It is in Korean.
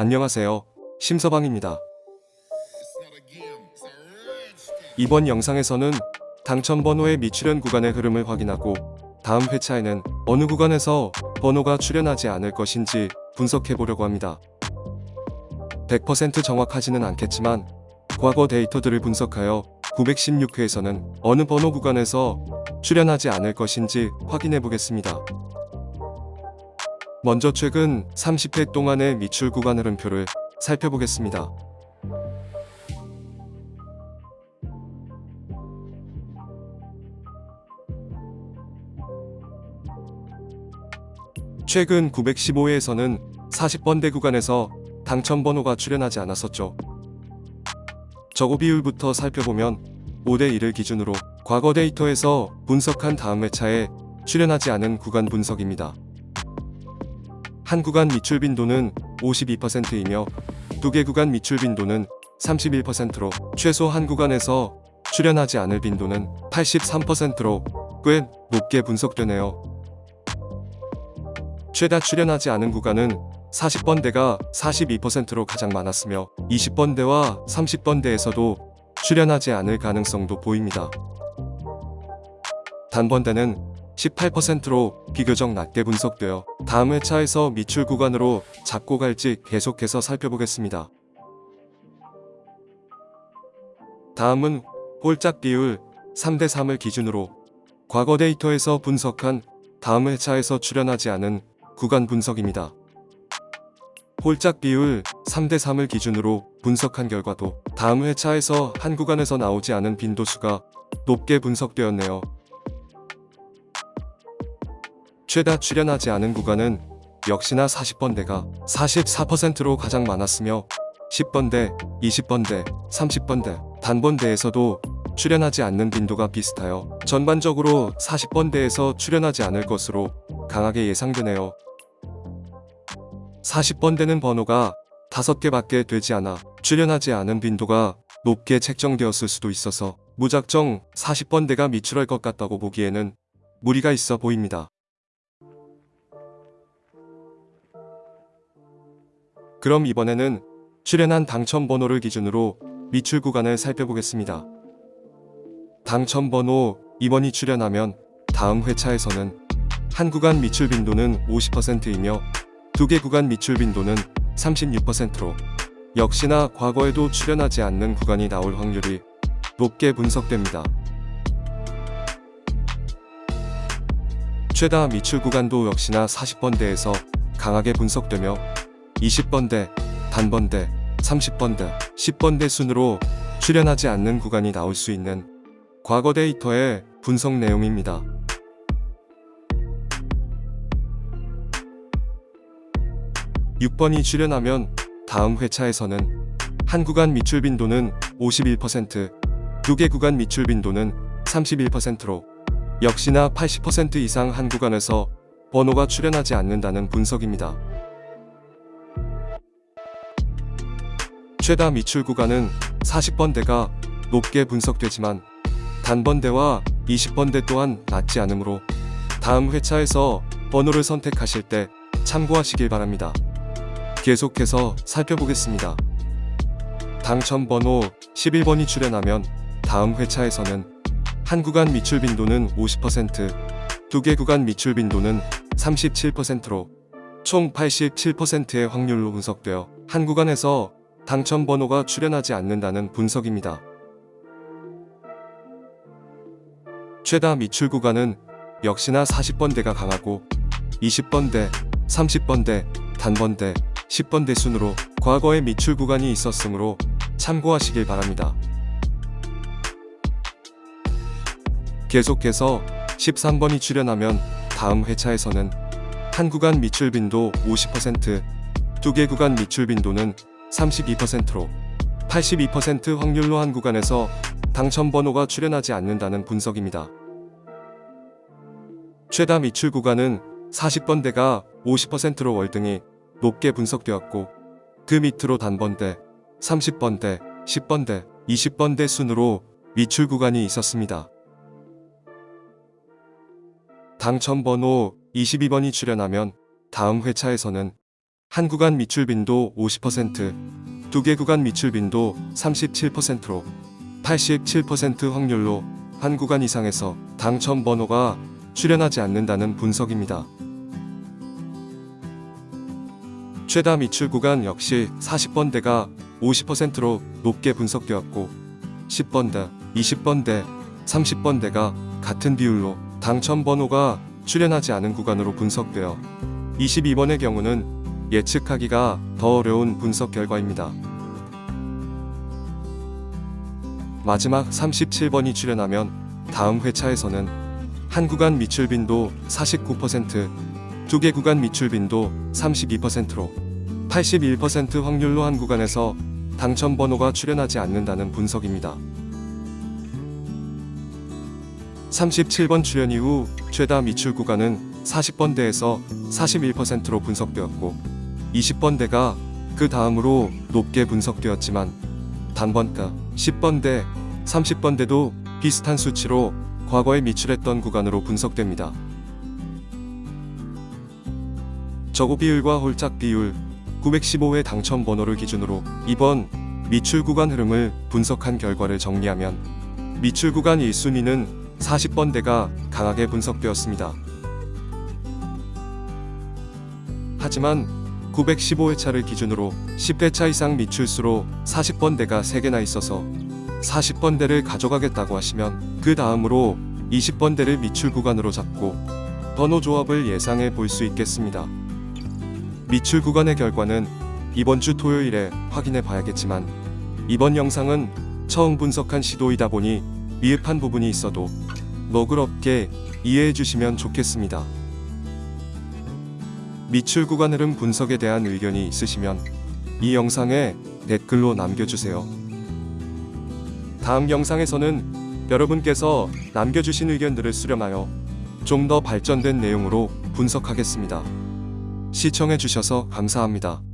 안녕하세요. 심서방입니다. 이번 영상에서는 당첨 번호의 미출현 구간의 흐름을 확인하고 다음 회차에는 어느 구간에서 번호가 출현하지 않을 것인지 분석해 보려고 합니다. 100% 정확하지는 않겠지만 과거 데이터들을 분석하여 916회에서는 어느 번호 구간에서 출현하지 않을 것인지 확인해 보겠습니다. 먼저 최근 30회 동안의 미출 구간 흐름표를 살펴보겠습니다. 최근 915회에서는 40번대 구간에서 당첨 번호가 출현하지 않았었죠. 저고 비율부터 살펴보면 5대1을 기준으로 과거 데이터에서 분석한 다음 회차에 출현하지 않은 구간 분석입니다. 한 구간 미출 빈도는 52%이며 두 개 구간 미출 빈도는 31%로 최소 한 구간에서 출현하지 않을 빈도는 83%로 꽤 높게 분석되네요. 최다 출현하지 않은 구간은 40번대가 42%로 가장 많았으며 20번대와 30번대에서도 출현하지 않을 가능성도 보입니다. 단번대는 18%로 비교적 낮게 분석되어 다음 회차에서 미출 구간으로 잡고 갈지 계속해서 살펴보겠습니다. 다음은 홀짝 비율 3대3을 기준으로 과거 데이터에서 분석한 다음 회차에서 출현하지 않은 구간 분석입니다. 홀짝 비율 3대3을 기준으로 분석한 결과도 다음 회차에서 한 구간에서 나오지 않은 빈도수가 높게 분석되었네요. 최다 출현하지 않은 구간은 역시나 40번대가 44%로 가장 많았으며 10번대, 20번대, 30번대, 단번대에서도 출현하지 않는 빈도가 비슷하여 전반적으로 40번대에서 출현하지 않을 것으로 강하게 예상되네요. 40번대는 번호가 5개밖에 되지 않아 출현하지 않은 빈도가 높게 책정되었을 수도 있어서 무작정 40번대가 미출할 것 같다고 보기에는 무리가 있어 보입니다. 그럼 이번에는 출연한 당첨 번호를 기준으로 미출 구간을 살펴보겠습니다. 당첨 번호 2번이 출연하면 다음 회차에서는 한 구간 미출 빈도는 50%이며 두 개 구간 미출 빈도는 36%로 역시나 과거에도 출연하지 않는 구간이 나올 확률이 높게 분석됩니다. 최다 미출 구간도 역시나 40번대에서 강하게 분석되며 20번대, 단번대, 30번대, 10번대 순으로 출현하지 않는 구간이 나올 수 있는 과거 데이터의 분석 내용입니다. (6번이) 출현하면 다음 회차에서는 한 구간 미출 빈도는 51%, 두 개 구간 미출 빈도는 31%로 역시나 80% 이상 한 구간에서 번호가 출현하지 않는다는 분석입니다. 최다 미출 구간은 40번대가 높게 분석되지만 단번대와 20번대 또한 낮지 않으므로 다음 회차에서 번호를 선택하실 때 참고하시길 바랍니다. 계속해서 살펴보겠습니다. 당첨 번호 11번이 출현하면 다음 회차에서는 한 구간 미출 빈도는 50%, 두 개 구간 미출 빈도는 37%로 총 87%의 확률로 분석되어 한 구간에서 당첨 번호가 출현하지 않는다는 분석입니다. 최다 미출 구간은 역시나 40번대가 강하고 20번대, 30번대, 단번대, 10번대 순으로 과거에 미출 구간이 있었으므로 참고하시길 바랍니다. 계속해서 13번이 출현하면 다음 회차에서는 한 구간 미출 빈도 50%, 두 개 구간 미출 빈도는 32%로 82% 확률로 한 구간에서 당첨 번호가 출현하지 않는다는 분석입니다. 최다 미출 구간은 40번대가 50%로 월등히 높게 분석되었고 그 밑으로 단번대, 30번대, 10번대, 20번대 순으로 미출 구간이 있었습니다. 당첨 번호 22번이 출현하면 다음 회차에서는 한 구간 미출 빈도 50%, 두 개 구간 미출 빈도 37%로 87% 확률로 한 구간 이상에서 당첨 번호가 출현하지 않는다는 분석입니다. 최다 미출 구간 역시 40번대가 50%로 높게 분석되었고 10번대, 20번대, 30번대가 같은 비율로 당첨 번호가 출현하지 않은 구간으로 분석되어 22번의 경우는 예측하기가 더 어려운 분석 결과입니다. 마지막 37번이 출현하면 다음 회차에서는 한 구간 미출 빈도 49%, 두 개 구간 미출 빈도 32%로 81% 확률로 한 구간에서 당첨 번호가 출현하지 않는다는 분석입니다. 37번 출현 이후 최다 미출 구간은 40번대에서 41%로 분석되었고 20번대가 그 다음으로 높게 분석되었지만 단번가 10번대, 30번대도 비슷한 수치로 과거에 미출했던 구간으로 분석됩니다. 저고 비율과 홀짝 비율 915회 당첨 번호를 기준으로 이번 미출 구간 흐름을 분석한 결과를 정리하면 미출 구간 1순위는 40번대가 강하게 분석되었습니다. 하지만 915회차를 기준으로 10회차 이상 미출수로 40번대가 3개나 있어서 40번대를 가져가겠다고 하시면 그 다음으로 20번대를 미출 구간으로 잡고 번호 조합을 예상해 볼 수 있겠습니다. 미출 구간의 결과는 이번 주 토요일에 확인해 봐야겠지만 이번 영상은 처음 분석한 시도이다 보니 미흡한 부분이 있어도 너그럽게 이해해 주시면 좋겠습니다. 미출 구간 흐름 분석에 대한 의견이 있으시면 이 영상에 댓글로 남겨주세요. 다음 영상에서는 여러분께서 남겨주신 의견들을 수렴하여 좀 더 발전된 내용으로 분석하겠습니다. 시청해주셔서 감사합니다.